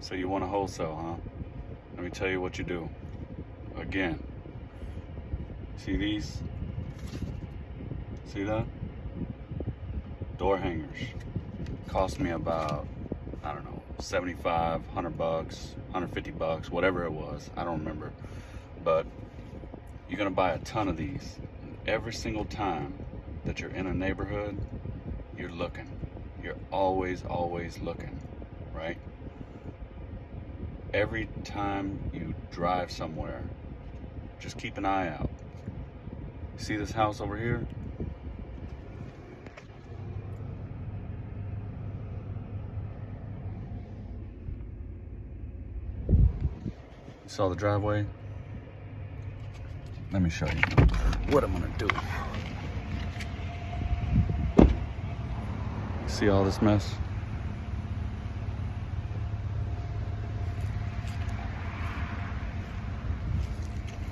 So you want to wholesale, huh? Let me tell you what you do. Again, see these? See that? Door hangers. Cost me about, I don't know, 75, 100 bucks, 150 bucks, whatever it was. I don't remember. But you're gonna buy a ton of these. Every single time that you're in a neighborhood, you're looking. You're always, always looking, right? Every time you drive somewhere, just keep an eye out. See this house over here? You saw the driveway? Let me show you what I'm gonna do. See all this mess?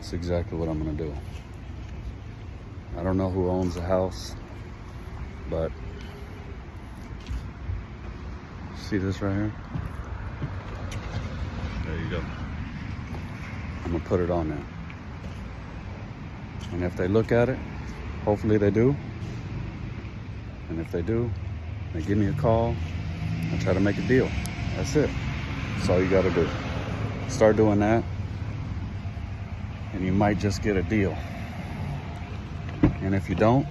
That's exactly what I'm gonna do. I don't know who owns the house, but see this right here? There you go. I'm gonna put it on there. And if they look at it, hopefully they do. And if they do, they give me a call. I try to make a deal. That's it. That's all you got to do. Start doing that, and you might just get a deal. And if you don't,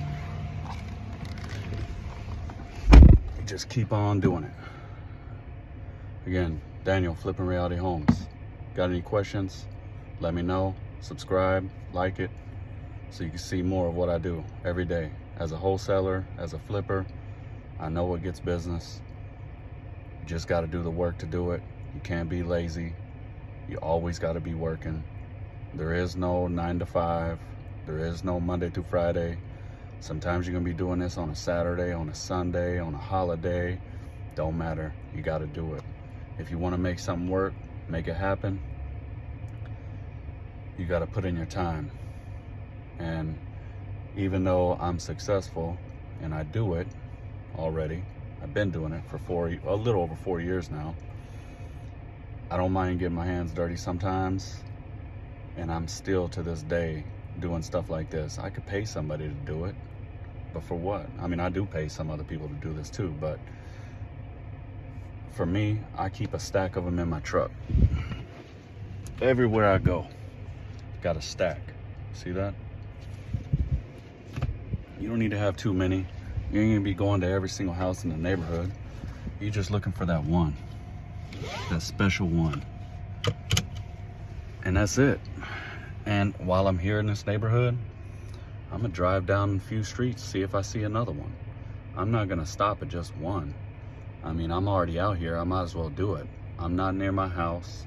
just keep on doing it. Again, Daniel, Flipping Reality Homes. Got any questions? Let me know. Subscribe, like it, so you can see more of what I do every day. As a wholesaler, as a flipper, I know what gets business. You just got to do the work to do it. You can't be lazy. You always got to be working. There is no nine to five. There is no Monday to Friday. Sometimes you're going to be doing this on a Saturday, on a Sunday, on a holiday. Don't matter. You got to do it. If you want to make something work, make it happen. You got to put in your time. And even though I'm successful and I do it already, I've been doing it for four, a little over four years now. I don't mind getting my hands dirty sometimes. And I'm still to this day doing stuff like this. I could pay somebody to do it, but for what? I mean, I do pay some other people to do this too, but for me, I keep a stack of them in my truck. Everywhere I go, got a stack. See that? You don't need to have too many. You ain't gonna be going to every single house in the neighborhood. You're just looking for that one, that special one. And that's it. And while I'm here in this neighborhood, I'm gonna drive down a few streets, see if I see another one. I'm not gonna stop at just one. I mean, I'm already out here, I might as well do it. I'm not near my house.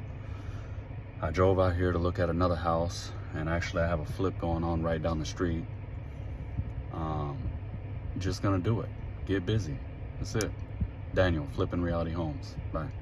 I drove out here to look at another house, and actually I have a flip going on right down the street. Um, just gonna do it. Get busy. That's it. Daniel, Flipping Reality Homes. Bye.